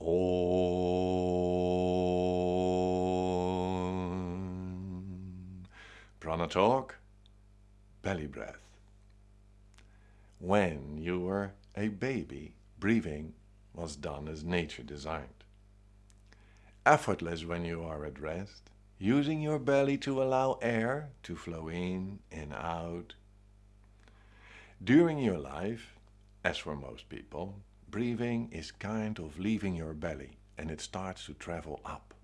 Om. Prana talk, belly breath. When you were a baby, breathing was done as nature designed. Effortless when you are at rest, using your belly to allow air to flow in and out. During your life, as for most people, breathing is kind of leaving your belly and it starts to travel up.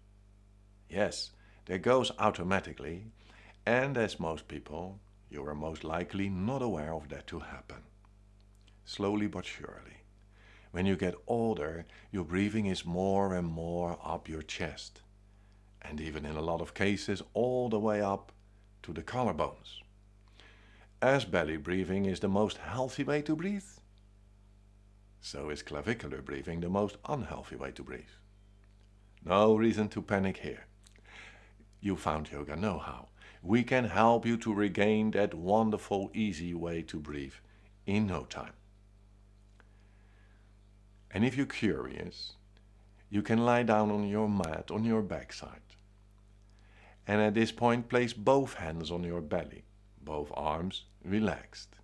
Yes, that goes automatically and as most people, you are most likely not aware of that to happen. Slowly but surely. When you get older, your breathing is more and more up your chest. And even in a lot of cases, all the way up to the collarbones. As belly breathing is the most healthy way to breathe, so is clavicular breathing the most unhealthy way to breathe. No reason to panic here. You found Yoga Know-how. We can help you to regain that wonderful, easy way to breathe in no time. And if you're curious, you can lie down on your mat on your backside. And at this point place both hands on your belly, both arms relaxed.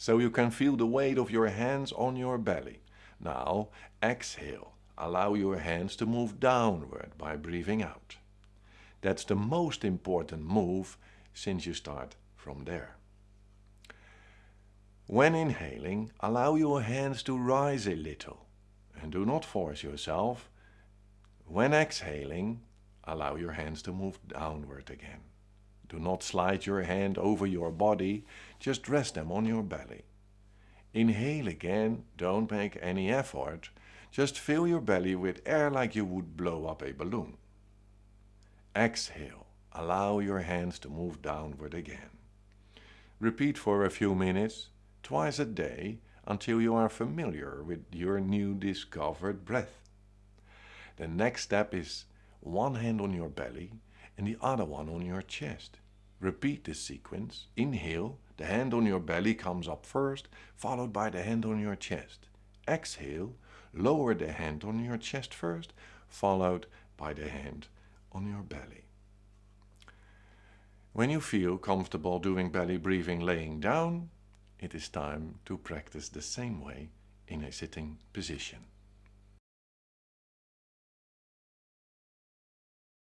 So you can feel the weight of your hands on your belly. Now exhale, allow your hands to move downward by breathing out. That's the most important move since you start from there. When inhaling, allow your hands to rise a little and do not force yourself. When exhaling, allow your hands to move downward again. Do not slide your hand over your body, just rest them on your belly. Inhale again, don't make any effort, just fill your belly with air like you would blow up a balloon. Exhale, allow your hands to move downward again. Repeat for a few minutes, twice a day, until you are familiar with your new discovered breath. The next step is one hand on your belly and the other one on your chest. Repeat this sequence. Inhale, the hand on your belly comes up first, followed by the hand on your chest. Exhale, lower the hand on your chest first, followed by the hand on your belly. When you feel comfortable doing belly breathing laying down, it is time to practice the same way in a sitting position.